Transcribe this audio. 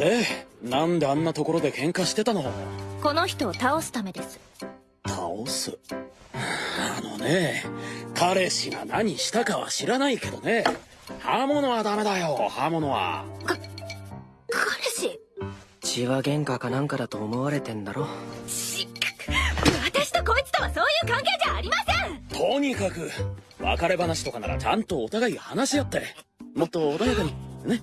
でなんであんなところで喧嘩してたの？この人を倒すためです。倒す？あのね彼氏が何したかは知らないけどね。刃物はダメだよ。刃物は。彼氏？血は喧嘩かなんかだと思われてんだろ。し私とこいつとはそういう関係じゃありません！とにかく別れ話とかならちゃんとお互い話し合って。もっと穏やかにね。